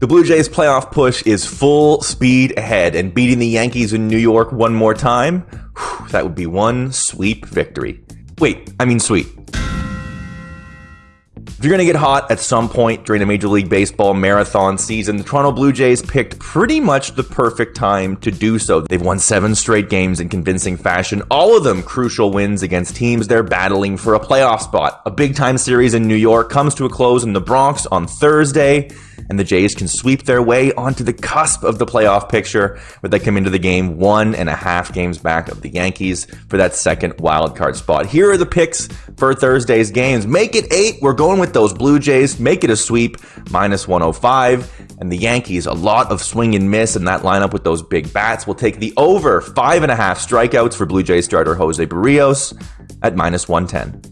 The Blue Jays playoff push is full speed ahead, and beating the Yankees in New York one more time, whew, that would be one sweep victory. Wait, I mean sweet. If you're going to get hot at some point during a Major League Baseball marathon season, the Toronto Blue Jays picked pretty much the perfect time to do so. They've won seven straight games in convincing fashion, all of them crucial wins against teams they're battling for a playoff spot. A big time series in New York comes to a close in the Bronx on Thursday and the Jays can sweep their way onto the cusp of the playoff picture where they come into the game one and a half games back of the Yankees for that second wild card spot. Here are the picks for Thursday's games. Make it eight. We're going with those Blue Jays. Make it a sweep, minus 105. And the Yankees, a lot of swing and miss in that lineup with those big bats. We'll take the over five and a half strikeouts for Blue Jays starter Jose Berrios at minus 110.